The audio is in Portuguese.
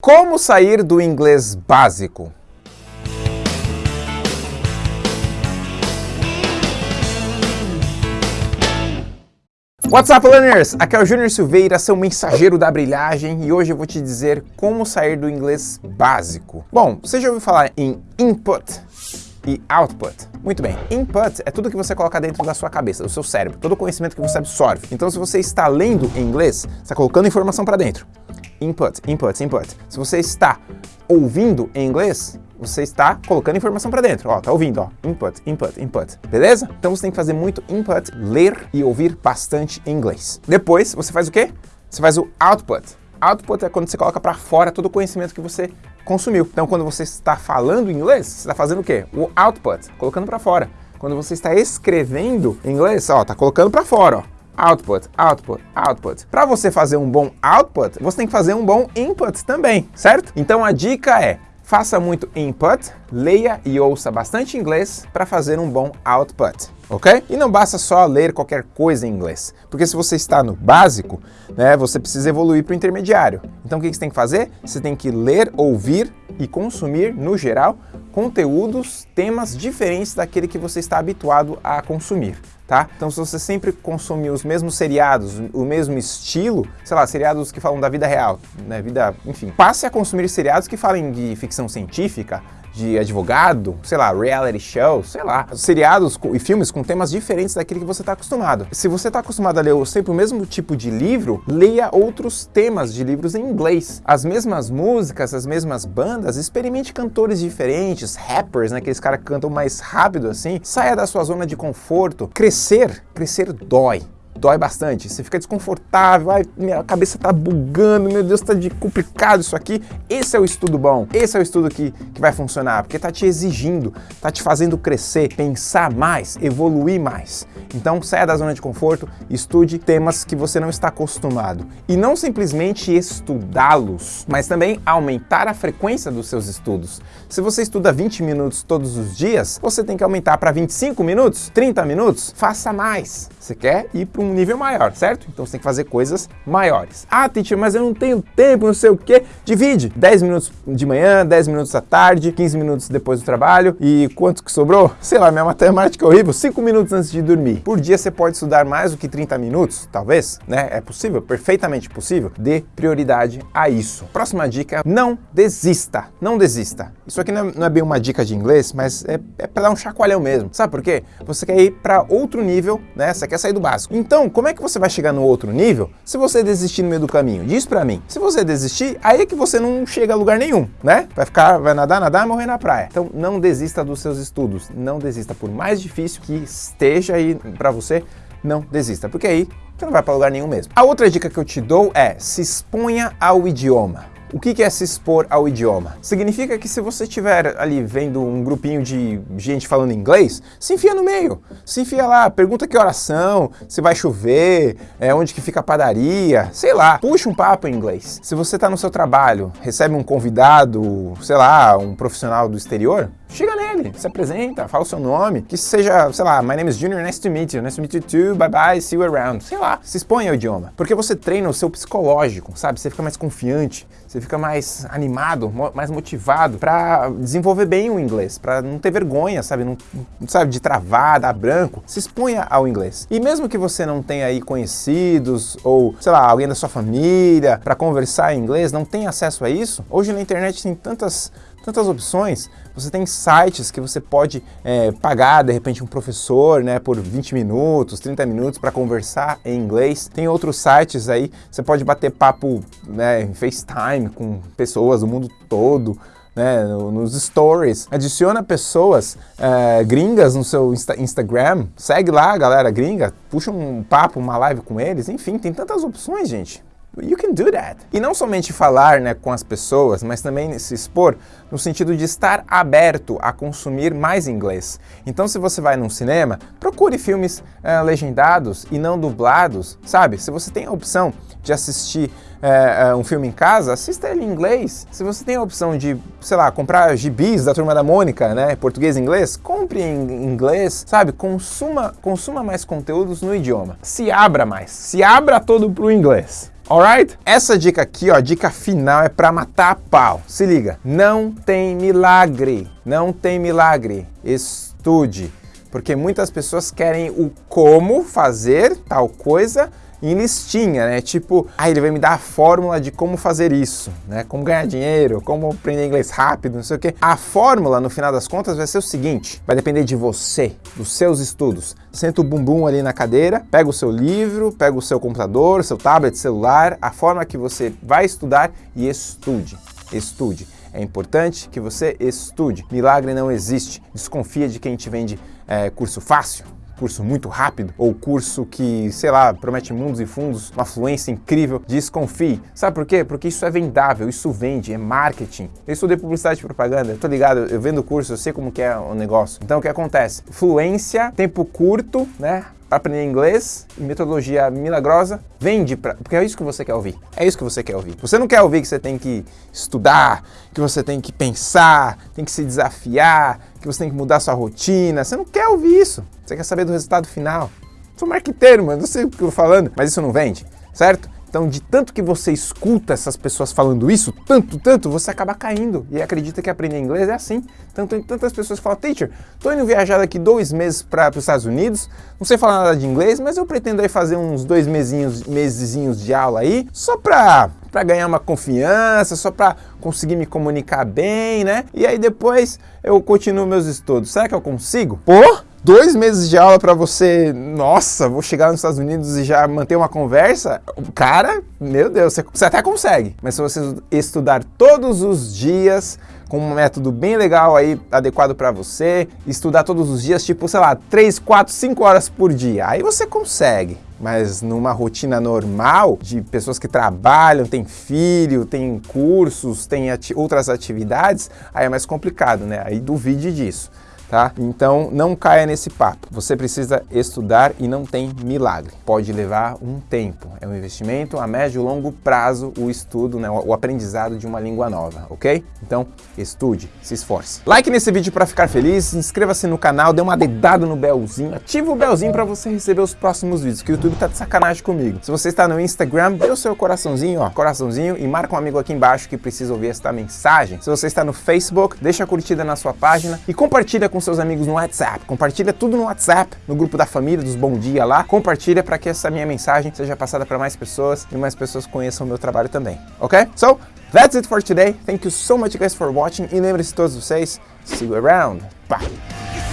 Como sair do inglês básico? What's up, learners? Aqui é o Júnior Silveira, seu mensageiro da brilhagem, e hoje eu vou te dizer como sair do inglês básico. Bom, você já ouviu falar em input e output? Muito bem, input é tudo que você coloca dentro da sua cabeça, do seu cérebro, todo o conhecimento que você absorve. Então, se você está lendo em inglês, está colocando informação para dentro input, input, input. Se você está ouvindo em inglês, você está colocando informação para dentro. Ó, tá ouvindo, ó. Input, input, input. Beleza? Então você tem que fazer muito input, ler e ouvir bastante inglês. Depois, você faz o quê? Você faz o output. Output é quando você coloca para fora todo o conhecimento que você consumiu. Então, quando você está falando inglês, você está fazendo o quê? O output, colocando para fora. Quando você está escrevendo inglês, ó, tá colocando para fora, ó output, output, output. Para você fazer um bom output, você tem que fazer um bom input também, certo? Então a dica é, faça muito input, leia e ouça bastante inglês para fazer um bom output, ok? E não basta só ler qualquer coisa em inglês, porque se você está no básico, né, você precisa evoluir para o intermediário. Então o que você tem que fazer? Você tem que ler, ouvir e consumir, no geral, conteúdos, temas diferentes daquele que você está habituado a consumir tá? Então se você sempre consumir os mesmos seriados, o mesmo estilo, sei lá, seriados que falam da vida real, né, vida, enfim, passe a consumir seriados que falem de ficção científica, de advogado, sei lá, reality show, sei lá, seriados e filmes com temas diferentes daquele que você está acostumado. Se você está acostumado a ler sempre o mesmo tipo de livro, leia outros temas de livros em inglês. As mesmas músicas, as mesmas bandas, experimente cantores diferentes, rappers, né, aqueles caras que cantam mais rápido assim. Saia da sua zona de conforto. Crescer, crescer dói dói bastante, você fica desconfortável, ai, minha cabeça tá bugando, meu Deus, tá de complicado isso aqui. Esse é o estudo bom, esse é o estudo que, que vai funcionar, porque tá te exigindo, tá te fazendo crescer, pensar mais, evoluir mais. Então saia da zona de conforto, estude temas que você não está acostumado. E não simplesmente estudá-los, mas também aumentar a frequência dos seus estudos. Se você estuda 20 minutos todos os dias, você tem que aumentar para 25 minutos, 30 minutos, faça mais. Você quer ir para um nível maior, certo? Então você tem que fazer coisas maiores. Ah, teacher, mas eu não tenho tempo, não sei o quê. Divide 10 minutos de manhã, 10 minutos à tarde, 15 minutos depois do trabalho e quanto que sobrou? Sei lá, minha matemática é horrível, 5 minutos antes de dormir. Por dia você pode estudar mais do que 30 minutos, talvez, né? É possível, perfeitamente possível. Dê prioridade a isso. Próxima dica, não desista, não desista. Isso aqui não é, não é bem uma dica de inglês, mas é, é para dar um chacoalhão mesmo. Sabe por quê? Você quer ir para outro nível, né? Você quer sair do básico. Então, como é que você vai chegar no outro nível se você desistir no meio do caminho? Diz pra mim. Se você desistir, aí é que você não chega a lugar nenhum, né? Vai ficar, vai nadar, nadar morrer na praia. Então, não desista dos seus estudos. Não desista. Por mais difícil que esteja aí pra você, não desista. Porque aí você não vai para lugar nenhum mesmo. A outra dica que eu te dou é se exponha ao idioma. O que é se expor ao idioma? Significa que se você estiver ali vendo um grupinho de gente falando inglês, se enfia no meio, se enfia lá, pergunta que oração, se vai chover, é, onde que fica a padaria, sei lá, puxa um papo em inglês. Se você está no seu trabalho, recebe um convidado, sei lá, um profissional do exterior, chega se apresenta, fala o seu nome, que seja, sei lá, my name is Junior, nice to meet you, nice to meet you too, bye bye, see you around, sei lá, se expõe ao idioma, porque você treina o seu psicológico, sabe, você fica mais confiante, você fica mais animado, mais motivado para desenvolver bem o inglês, para não ter vergonha, sabe, não, sabe, de travar, dar branco, se exponha ao inglês. E mesmo que você não tenha aí conhecidos ou, sei lá, alguém da sua família para conversar em inglês, não tem acesso a isso, hoje na internet tem tantas tantas opções. Você tem sites que você pode é, pagar, de repente, um professor né, por 20 minutos, 30 minutos para conversar em inglês. Tem outros sites aí, você pode bater papo né, em FaceTime com pessoas do mundo todo. Né, nos stories, adiciona pessoas é, gringas no seu Insta Instagram, segue lá galera gringa, puxa um papo, uma live com eles, enfim, tem tantas opções, gente. You can do that. E não somente falar né, com as pessoas, mas também se expor no sentido de estar aberto a consumir mais inglês. Então, se você vai num cinema, procure filmes uh, legendados e não dublados, sabe? Se você tem a opção de assistir uh, uh, um filme em casa, assista ele em inglês. Se você tem a opção de, sei lá, comprar gibis da Turma da Mônica, né, português e inglês, compre em inglês, sabe? Consuma, consuma mais conteúdos no idioma. Se abra mais, se abra todo para o inglês Alright? Essa dica aqui, ó, dica final é para matar a pau. Se liga, não tem milagre, não tem milagre. Estude, porque muitas pessoas querem o como fazer tal coisa em listinha, né? Tipo, ah, ele vai me dar a fórmula de como fazer isso, né? Como ganhar dinheiro, como aprender inglês rápido, não sei o quê. A fórmula, no final das contas, vai ser o seguinte, vai depender de você, dos seus estudos. Senta o bumbum ali na cadeira, pega o seu livro, pega o seu computador, seu tablet, celular, a forma que você vai estudar e estude, estude. É importante que você estude. Milagre não existe. Desconfia de quem te vende é, curso fácil, curso muito rápido ou curso que, sei lá, promete mundos e fundos, uma fluência incrível, desconfie. Sabe por quê? Porque isso é vendável, isso vende, é marketing. Eu estudei publicidade e propaganda, tô ligado, eu vendo curso, eu sei como que é o negócio. Então o que acontece? Fluência, tempo curto, né? aprender inglês e metodologia milagrosa, vende para, porque é isso que você quer ouvir. É isso que você quer ouvir. Você não quer ouvir que você tem que estudar, que você tem que pensar, tem que se desafiar, que você tem que mudar sua rotina. Você não quer ouvir isso. Você quer saber do resultado final. Sou marqueteiro, mano, não sei o que eu tô falando, mas isso não vende, certo? Então, de tanto que você escuta essas pessoas falando isso, tanto, tanto, você acaba caindo e acredita que aprender inglês é assim. Tanto tantas pessoas falam, teacher, tô indo viajar daqui dois meses para os Estados Unidos, não sei falar nada de inglês, mas eu pretendo aí fazer uns dois mesinhos, mesezinhos de aula aí, só para para ganhar uma confiança, só para conseguir me comunicar bem, né? E aí depois eu continuo meus estudos. Será que eu consigo? Pô, dois meses de aula para você, nossa, vou chegar nos Estados Unidos e já manter uma conversa, cara, meu Deus, você, até consegue. Mas se você estudar todos os dias, com um método bem legal aí, adequado para você, estudar todos os dias, tipo, sei lá, 3, 4, 5 horas por dia, aí você consegue. Mas numa rotina normal, de pessoas que trabalham, têm filho, têm cursos, têm ati outras atividades, aí é mais complicado, né? Aí duvide disso tá? Então não caia nesse papo. Você precisa estudar e não tem milagre. Pode levar um tempo. É um investimento a médio e longo prazo o estudo, né, o aprendizado de uma língua nova, ok? Então estude, se esforce. Like nesse vídeo para ficar feliz, inscreva-se no canal, dê uma dedada no belzinho, ativa o belzinho para você receber os próximos vídeos, que o YouTube tá de sacanagem comigo. Se você está no Instagram, dê o seu coraçãozinho, ó, coraçãozinho e marca um amigo aqui embaixo que precisa ouvir esta mensagem. Se você está no Facebook, deixa a curtida na sua página e compartilha com com seus amigos no WhatsApp. Compartilha tudo no WhatsApp, no grupo da família, dos Bom Dia lá. Compartilha para que essa minha mensagem seja passada para mais pessoas e mais pessoas conheçam o meu trabalho também. Ok? So, that's it for today. Thank you so much guys for watching. E lembre-se todos vocês, see you around. Bye!